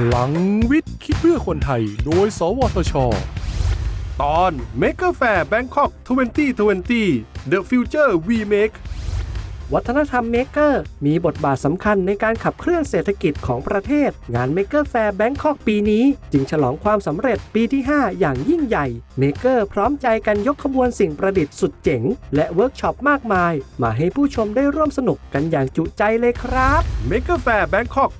พลังวิทย์ คิดเพื่อคนไทย โดย สวทช ตอน Maker Faire Bangkok 2020 The Future We Make วัฒนธรรม maker มีบทบาทสำคัญในการขับเคลื่อนเศรษฐกิจของประเทศ งาน Maker Faire Bangkok ปีนี้ จึงฉลองความสำเร็จปีที่ 5 อย่างยิ่งใหญ่ maker พร้อมใจกันยกขบวนสิ่งประดิษฐ์สุดเจ๋ง และเวิร์กช็อปมากมาย มาให้ผู้ชมได้ร่วมสนุกกันอย่างจุใจเลยครับ Maker Faire Bangkok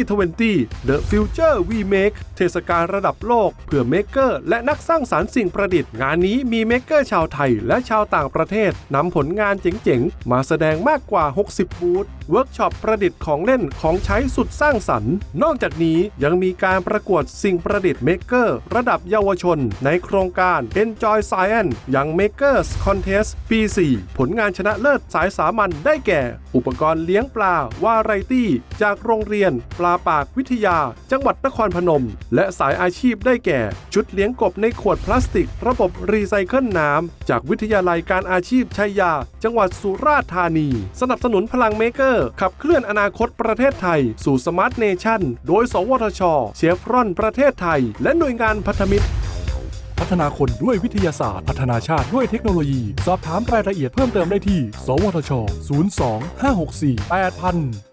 2020 The Future We Make เทศกาลระดับโลก เพื่อ maker และนักสร้างสรรค์สิ่งประดิษฐ์ งานนี้มี maker ชาวไทยและชาวต่างประเทศนำผลงานเจ๋งๆ มาแสดงมากกว่า 60 บูธเวิร์กช็อปประดิษฐ์ของเล่นของใช้สุดสร้างสรรค์ นอกจากนี้ยังมีการประกวดสิ่งประดิษฐ์ maker ระดับเยาวชน ในโครงการ Enjoy Science Young Makers Contest ปี 4 ผลงานชนะเลิศสายสามัญได้แก่ อุปกรณ์เลี้ยงปลาวาไรตี้ จากโรงเรียน ปลาปากวิทยา จังหวัดนครพนม และสายอาชีพได้แก่ ชุดเลี้ยงกบในขวดพลาสติก ระบบรีไซเคิลน้ำจากวิทยาลัยการอาชีพชัยยา จังหวัดสุราษฎร์ธานีสนับสนุนพลัง maker ขับเคลื่อนอนาคตประเทศไทย สู่ smart nation โดย สวทช เชฟรอนประเทศไทย และหน่วยงานพันธมิตรพัฒนาคนด้วยวิทยาศาสตร์ พัฒนาชาติด้วยเทคโนโลยี สอบถามรายละเอียดเพิ่มเติมได้ที่ สวทช 02 564 8000